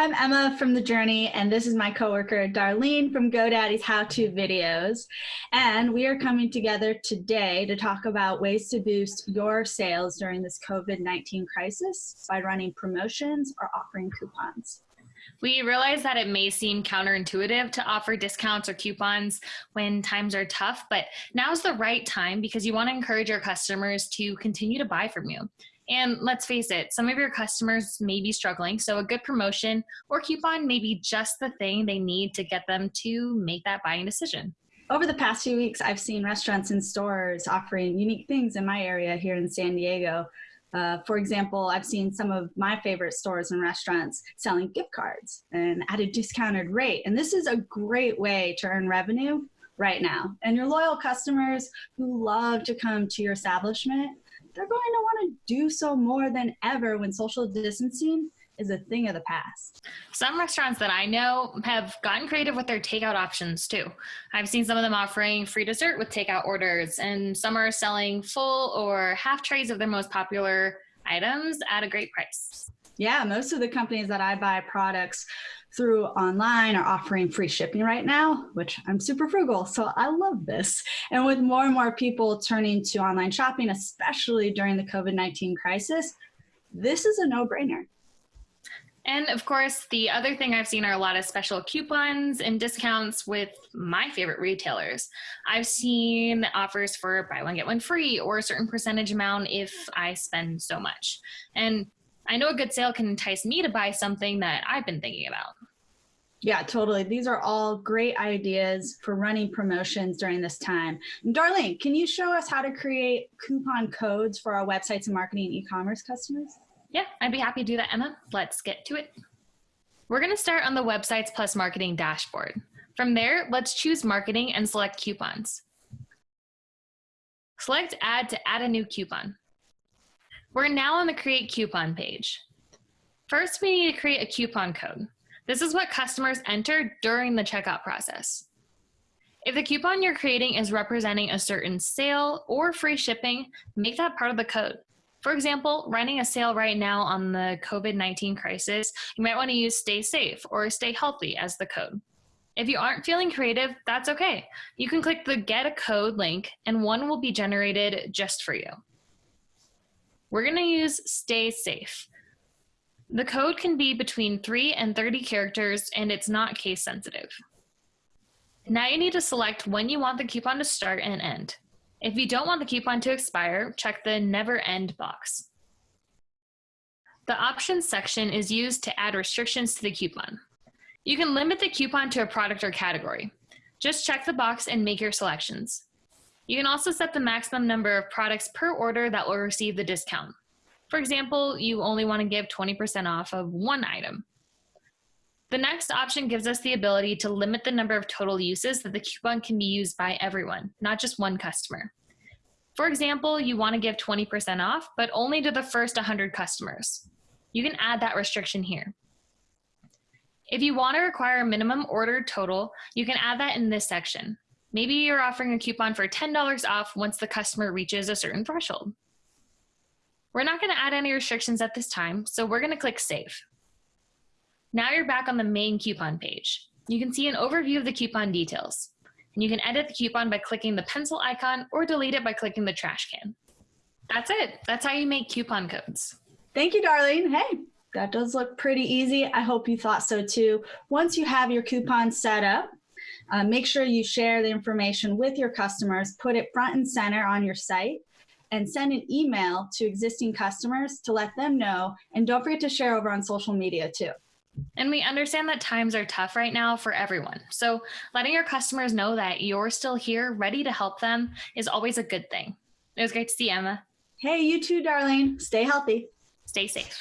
I'm Emma from The Journey, and this is my coworker Darlene from GoDaddy's How To Videos. And we are coming together today to talk about ways to boost your sales during this COVID-19 crisis by running promotions or offering coupons. We realize that it may seem counterintuitive to offer discounts or coupons when times are tough, but now's the right time because you want to encourage your customers to continue to buy from you. And let's face it, some of your customers may be struggling, so a good promotion or coupon may be just the thing they need to get them to make that buying decision. Over the past few weeks, I've seen restaurants and stores offering unique things in my area here in San Diego. Uh, for example, I've seen some of my favorite stores and restaurants selling gift cards and at a discounted rate. And this is a great way to earn revenue right now. And your loyal customers who love to come to your establishment they're going to want to do so more than ever when social distancing is a thing of the past. Some restaurants that I know have gotten creative with their takeout options too. I've seen some of them offering free dessert with takeout orders, and some are selling full or half trays of their most popular items at a great price. Yeah, most of the companies that I buy products through online are offering free shipping right now, which I'm super frugal, so I love this. And with more and more people turning to online shopping, especially during the COVID-19 crisis, this is a no-brainer. And of course, the other thing I've seen are a lot of special coupons and discounts with my favorite retailers. I've seen offers for buy one, get one free or a certain percentage amount if I spend so much. And I know a good sale can entice me to buy something that I've been thinking about. Yeah, totally. These are all great ideas for running promotions during this time. And Darlene, can you show us how to create coupon codes for our websites and marketing e-commerce customers? Yeah, I'd be happy to do that, Emma. Let's get to it. We're going to start on the Websites Plus Marketing dashboard. From there, let's choose Marketing and select Coupons. Select Add to add a new coupon. We're now on the Create Coupon page. First, we need to create a coupon code. This is what customers enter during the checkout process. If the coupon you're creating is representing a certain sale or free shipping, make that part of the code. For example, running a sale right now on the COVID-19 crisis, you might want to use stay safe or stay healthy as the code. If you aren't feeling creative, that's okay. You can click the get a code link and one will be generated just for you. We're going to use stay safe. The code can be between 3 and 30 characters and it's not case sensitive. Now you need to select when you want the coupon to start and end. If you don't want the coupon to expire, check the never end box. The options section is used to add restrictions to the coupon. You can limit the coupon to a product or category. Just check the box and make your selections. You can also set the maximum number of products per order that will receive the discount. For example, you only want to give 20% off of one item. The next option gives us the ability to limit the number of total uses that the coupon can be used by everyone, not just one customer. For example, you want to give 20% off, but only to the first 100 customers. You can add that restriction here. If you want to require a minimum order total, you can add that in this section. Maybe you're offering a coupon for $10 off once the customer reaches a certain threshold. We're not going to add any restrictions at this time, so we're going to click Save. Now you're back on the main coupon page. You can see an overview of the coupon details. And you can edit the coupon by clicking the pencil icon or delete it by clicking the trash can. That's it. That's how you make coupon codes. Thank you, Darlene. Hey, that does look pretty easy. I hope you thought so too. Once you have your coupon set up, uh, make sure you share the information with your customers, put it front and center on your site, and send an email to existing customers to let them know. And don't forget to share over on social media too. And we understand that times are tough right now for everyone. So letting your customers know that you're still here, ready to help them, is always a good thing. It was great to see Emma. Hey, you too, Darlene. Stay healthy. Stay safe.